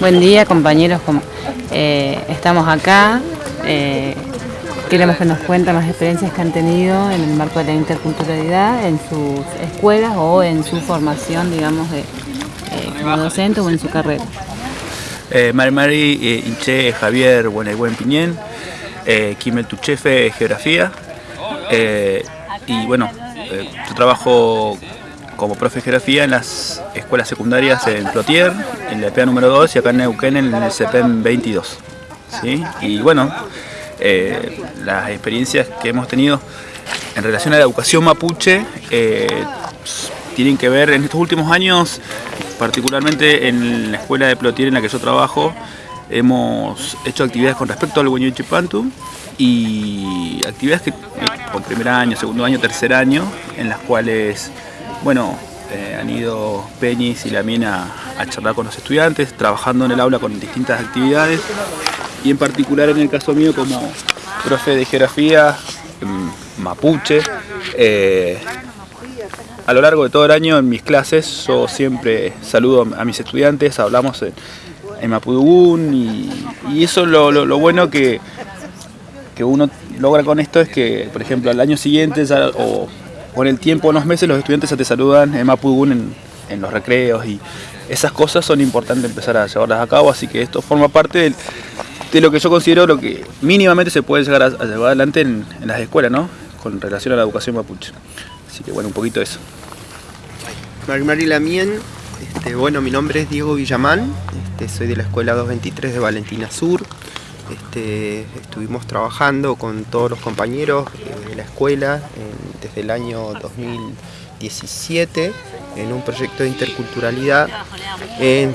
Buen día compañeros, eh, estamos acá, eh, queremos que nos cuenten las experiencias que han tenido en el marco de la interculturalidad en sus escuelas o en su formación, digamos, eh, como docente o en su carrera. Mari Mari, Inche, Javier, Buena y Buen Piñén, Kimel Tuchefe, Geografía, y bueno, yo trabajo como profe de geografía en las escuelas secundarias en Plotier, en la EPA número 2 y acá en Neuquén en el CEPEM 22. ¿sí? Y bueno, eh, las experiencias que hemos tenido en relación a la educación mapuche eh, tienen que ver en estos últimos años, particularmente en la escuela de Plotier en la que yo trabajo, hemos hecho actividades con respecto al Hueño Chipantu y actividades que con primer año, segundo año, tercer año, en las cuales bueno, eh, han ido Peñis y la a, a charlar con los estudiantes, trabajando en el aula con distintas actividades y en particular en el caso mío como profe de geografía mapuche. Eh, a lo largo de todo el año en mis clases yo siempre saludo a mis estudiantes, hablamos en, Mapudugún y, eso es lo, bueno que, que uno logra con esto es que, por ejemplo, al año siguiente o con el tiempo, unos meses, los estudiantes ya te saludan en Mapudungun en, los recreos y esas cosas son importantes empezar a llevarlas a cabo, así que esto forma parte de lo que yo considero lo que mínimamente se puede llegar a, llevar adelante en, las escuelas, ¿no? Con relación a la educación mapuche. Así que bueno, un poquito eso. Mari Lamien, este, bueno, mi nombre es Diego Villamán, este, soy de la Escuela 223 de Valentina Sur. Este, estuvimos trabajando con todos los compañeros de la escuela desde el año 2017 en un proyecto de interculturalidad en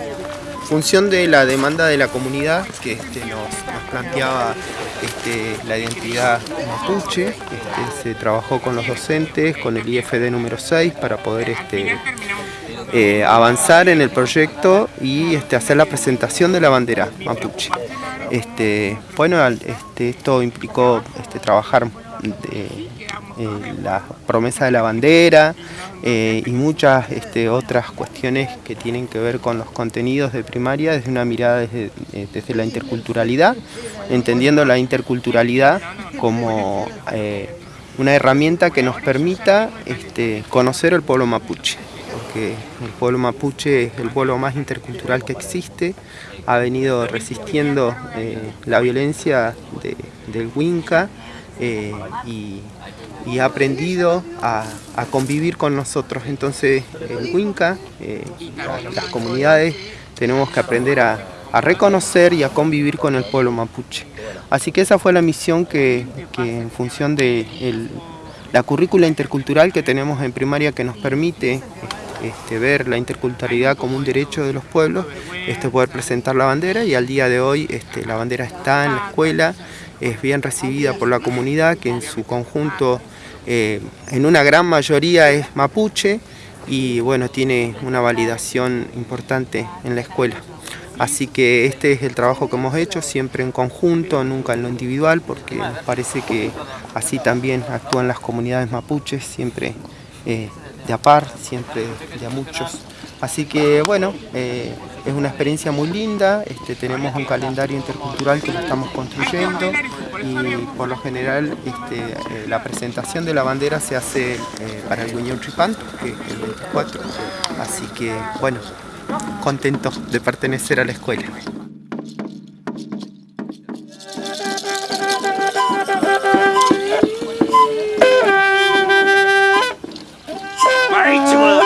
función de la demanda de la comunidad que este, nos, planteaba este, la identidad mapuche, se trabajó con los docentes, con el IFD número 6 para poder eh, avanzar en el proyecto y hacer la presentación de la bandera mapuche. Este, bueno, este, esto implicó este, trabajar eh, la promesa de la bandera eh, y muchas este, otras cuestiones que tienen que ver con los contenidos de primaria desde una mirada desde, eh, la interculturalidad, entendiendo la interculturalidad como una herramienta que nos permita este, conocer el pueblo mapuche porque el pueblo mapuche es el pueblo más intercultural que existe, ha venido resistiendo eh, la violencia del Huinca eh, y, ha aprendido a, convivir con nosotros. Entonces el Huinca, eh, las comunidades, tenemos que aprender a, reconocer y a convivir con el pueblo mapuche. Así que esa fue la misión que, en función de la currícula intercultural que tenemos en primaria que nos permite este, ver la interculturalidad como un derecho de los pueblos, este, poder presentar la bandera y al día de hoy este, la bandera está en la escuela, es bien recibida por la comunidad que en su conjunto, eh, en una gran mayoría es mapuche y bueno, tiene una validación importante en la escuela. Así que este es el trabajo que hemos hecho, siempre en conjunto, nunca en lo individual, porque nos parece que así también actúan las comunidades mapuches, siempre eh, de a par, siempre de a muchos. Así que bueno, eh, es una experiencia muy linda, este, tenemos un calendario intercultural que lo estamos construyendo y por lo general este, eh, la presentación de la bandera se hace eh, para el Guiñón Tripanto, que es el 24. Así que bueno, contentos de pertenecer a la escuela. Right